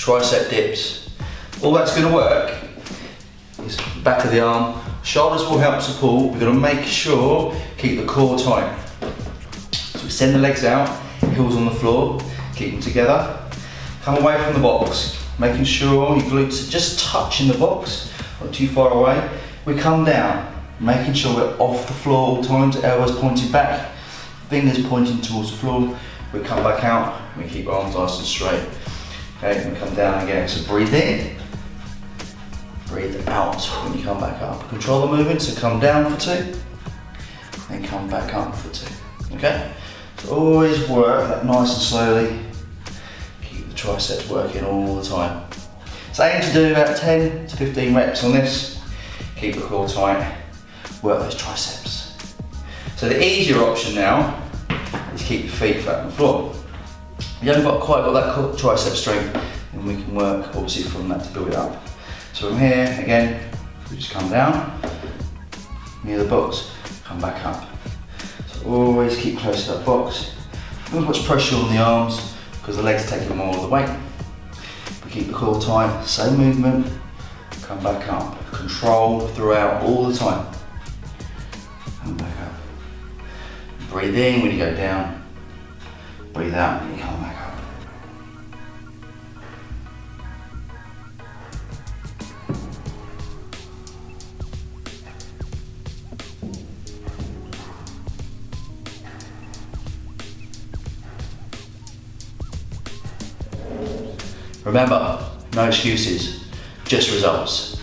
tricep dips. All that's gonna work is back of the arm. Shoulders will help support. We're gonna make sure, keep the core tight. So we send the legs out, heels on the floor, keep them together. Come away from the box, making sure your glutes are just touching the box, not too far away. We come down, making sure we're off the floor all times, elbows pointing back, fingers pointing towards the floor. We come back out, we keep our arms nice and straight. Okay, we come down again. So breathe in, breathe out when you come back up. Control the movement, so come down for two, then come back up for two. Okay? So always work that nice and slowly. Keep the triceps working all the time. So aim to do about 10 to 15 reps on this. Keep the core tight, work those triceps. So the easier option now is keep your feet flat on the floor. You haven't got quite got that tricep strength, then we can work obviously from that to build it up. So from here, again, we just come down, near the box, come back up. So always keep close to that box. Not much pressure on the arms because the legs take more of the weight. We keep the core tight, same movement, come back up. Control throughout all the time. Come back up. Breathe in when you go down. Breathe out you come back up. Remember, no excuses, just results.